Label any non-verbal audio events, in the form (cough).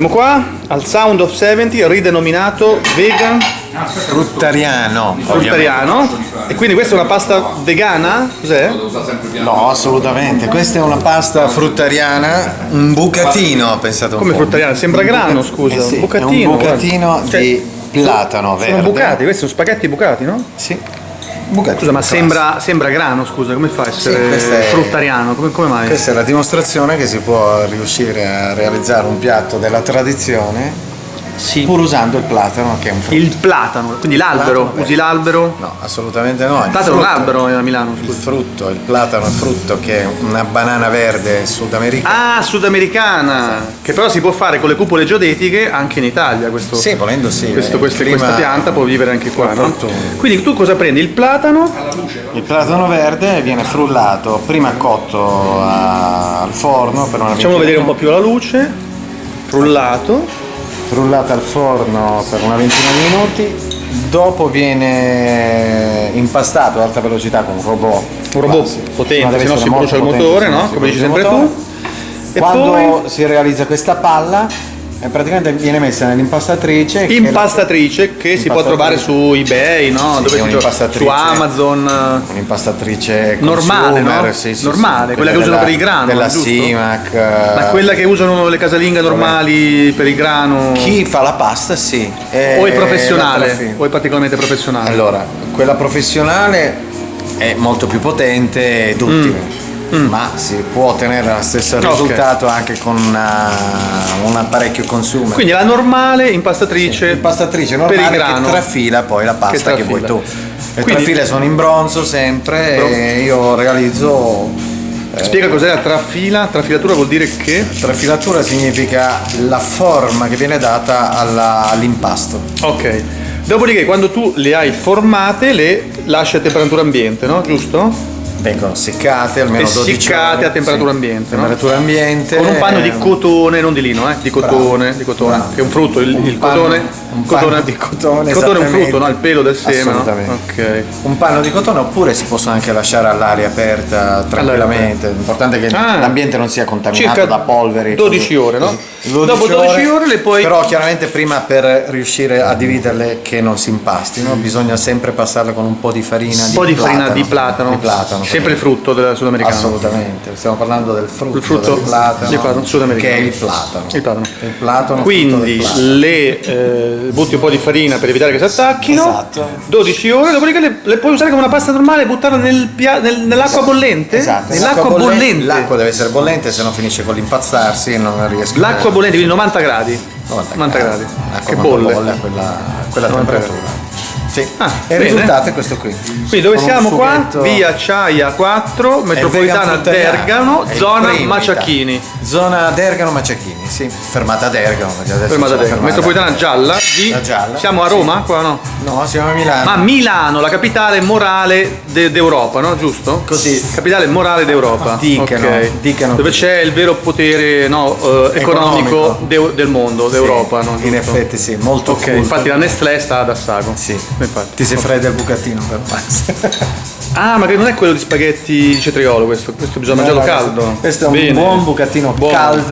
Siamo qua al Sound of 70 ridenominato vegan Fruttariano. fruttariano e quindi questa è una pasta vegana? Cos'è? No, assolutamente. Questa è una pasta fruttariana, un bucatino, pensate un Come po'. fruttariana? Sembra grano, scusa, Eh sì, un bucatino. Un bucatino guarda. Cioè, di platano verde. Sono bucati, questi sono spaghetti bucati, no? Sì. Bucatino. Scusa, ma sembra, sembra grano, scusa, come fa a essere questa è- fruttariano? Come, come mai? Questa è la dimostrazione che si può riuscire a realizzare un piatto della tradizione Sì. pur usando il platano che è un frutto. Il platano, quindi l'albero, Platano, usi l'albero? No, assolutamente no. Il platano è un albero a Milano, Il scusa. frutto, il platano è un frutto che è una banana verde sudamericana. Ah, sudamericana, che però si può fare con le cupole geodetiche anche in Italia questo. Sì, volendo sì. questo- eh, questo- il clima- questa pianta può vivere anche qua, no? Quindi tu cosa prendi? Il platano, Il platano verde viene frullato, prima cotto a- al forno per una facciamo vedere un po' più la luce, frullato, minuti, frullato al forno per una ventina di minuti, dopo viene impastato ad alta velocità con un robot. un robot. Ma potente, se no si brucia il motore, no? Come dici sempre tu. E Quando poi si realizza questa palla, eh, praticamente viene messa nell'impastatrice. che impastatrice che si può trovare su eBay, no? Sì, Dove si. Su Amazon. Un'impastatrice Normale, no? sì, sì, Normale, sì, quella che usano della- per il grano, Della? Simac. Ma quella che usano le casalinghe normali per il grano Chi fa la pasta, sì. o è la professionale o è particolarmente professionale? Allora, quella professionale è molto più potente e duttile. Ma si può ottenere lo stesso Mm. Ok. risultato anche con una- un apparecchio consumer. Quindi la normale impastatrice Impastatrice per il normale grano. che trafila poi la pasta che, trafila. vuoi tu. Le Quindi- trafile sono in bronzo sempre Bronzo. e io realizzo Spiega cos'è la trafila? Trafilatura vuol dire che Trafilatura significa la forma che viene data all'impasto. Ok. Dopodiché quando tu le hai formate le lasci a temperatura ambiente, no? Giusto? Vengono seccate almeno E 12 seccate ore. a temperatura ambiente, no? Temperatura ambiente. Con un panno di eh, cotone, non di lino, eh, di cotone, Bravo, di cotone, bravo. che è un frutto, il, Un il panno- cotone, un cotone- panno di cotone, il cotone è un frutto, no? Il pelo del seme, no? Assolutamente. Ok. Un panno di cotone oppure si possono anche lasciare all'aria aperta tranquillamente. L'importante è che Ah. l'ambiente non sia contaminato Circa da polveri. 12 ore, no? 12 Dopo 12 ore le puoi- Però chiaramente prima per riuscire a dividerle che non si impastino bisogna sempre passarle con un po' di farina Un po' di farina di platano, Di platano. Sempre il frutto del sudamericano. Assolutamente, stiamo parlando del frutto, Il frutto del platano, platano sudamericano. che è il platano. Il platano. Il platano, Quindi platano. le eh, butti un po' di farina per evitare che si attacchino. Esatto. 12 ore, dopodiché le, le puoi usare come una pasta normale e buttarla nel nel- nell'acqua bollente? Esatto, Nell'acqua bolle- bollente. L'acqua deve essere bollente, se no finisce con l'impazzarsi e non riesco L'acqua bollente, quindi 90 gradi. 90 gradi. L'acqua Che bolle. bolle a quella, quella 90 temperatura. Sì. Ah, e il risultato è questo qui. Quindi dove Con siamo qua? Via Ciaia 4, È metropolitana. Dergano, zona Maciacchini. Zona Dergano Maciacchini, sì. Fermata Dergano. Fermata Dergano. Metropolitana gialla di... La gialla. Siamo a Roma? Qua no? No, siamo a Milano. Ma Milano, la capitale morale de- d'Europa, no? Giusto? Così. Capitale morale d'Europa. Dicano, Ok. dicano Dove c'è il vero potere no, eh, economico, Economico. de- del mondo, d'Europa, no? In effetti sì, molto Ok, culto. infatti la Nestlé sta ad Assago. Sì. Infatti. Ti si fredda il bucatino per pazzo. (laughs) Ah, ma che non è quello di spaghetti di cetriolo questo, questo bisogna mangiarlo caldo. Questo è un Bene. buon bucatino Buono. caldo